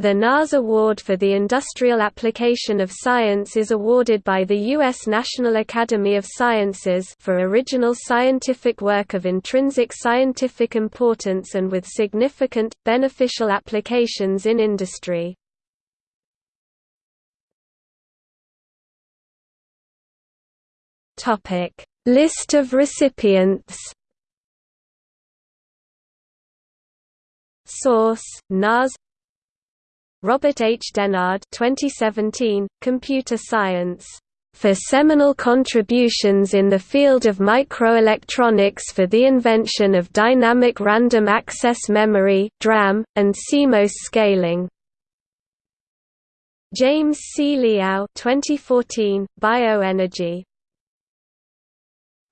The NAS Award for the Industrial Application of Science is awarded by the U.S. National Academy of Sciences for original scientific work of intrinsic scientific importance and with significant, beneficial applications in industry. List of recipients Source: NAS Robert H. Dennard 2017, Computer Science. For seminal contributions in the field of microelectronics for the invention of dynamic random access memory (DRAM) and CMOS scaling. James C. Liao 2014, Bioenergy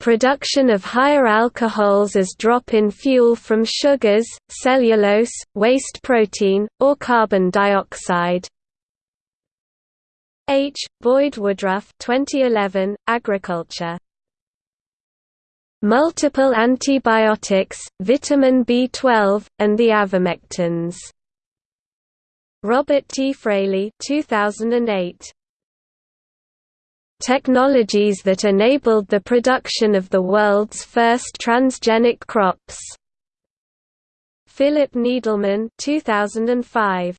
Production of higher alcohols as drop-in fuel from sugars, cellulose, waste protein, or carbon dioxide. H. Boyd Woodruff 2011, Agriculture. Multiple antibiotics, vitamin B12, and the avermectins. Robert T. Fraley 2008. Technologies that enabled the production of the world's first transgenic crops. Philip Needleman 2005.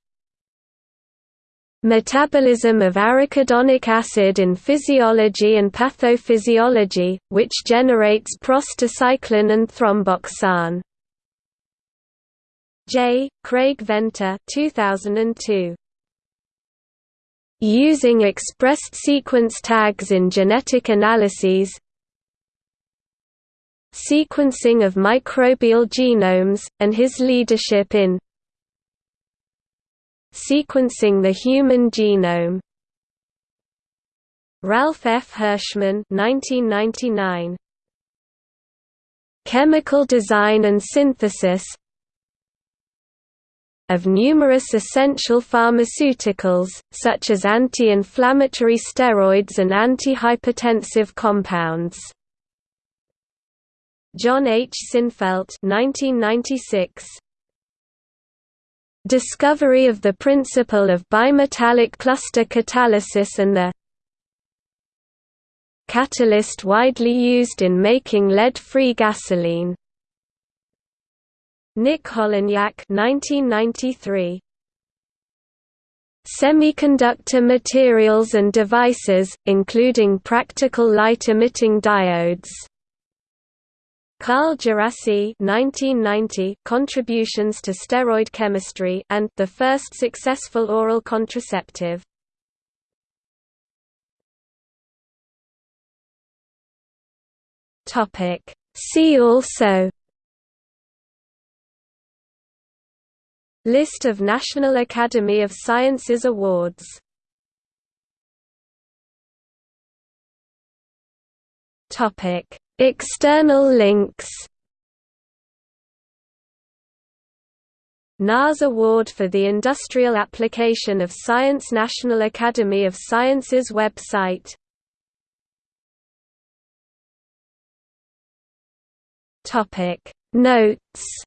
Metabolism of arachidonic acid in physiology and pathophysiology, which generates prostacyclin and thromboxane. J. Craig Venter 2002 using expressed sequence tags in genetic analyses sequencing of microbial genomes, and his leadership in sequencing the human genome. Ralph F. Hirschmann 1999. Chemical Design and Synthesis of numerous essential pharmaceuticals, such as anti-inflammatory steroids and antihypertensive compounds. John H. Sinfelt 1996. Discovery of the principle of bimetallic cluster catalysis and the catalyst widely used in making lead-free gasoline. Nick Holonyak 1993. Semiconductor materials and devices, including practical light-emitting diodes. Carl Djerassi 1990 Contributions to Steroid Chemistry and The First Successful Oral Contraceptive. Topic See also List of National Academy of Sciences awards. Topic. External links. NAS Award for the Industrial Application of Science National Academy of Sciences website. Notes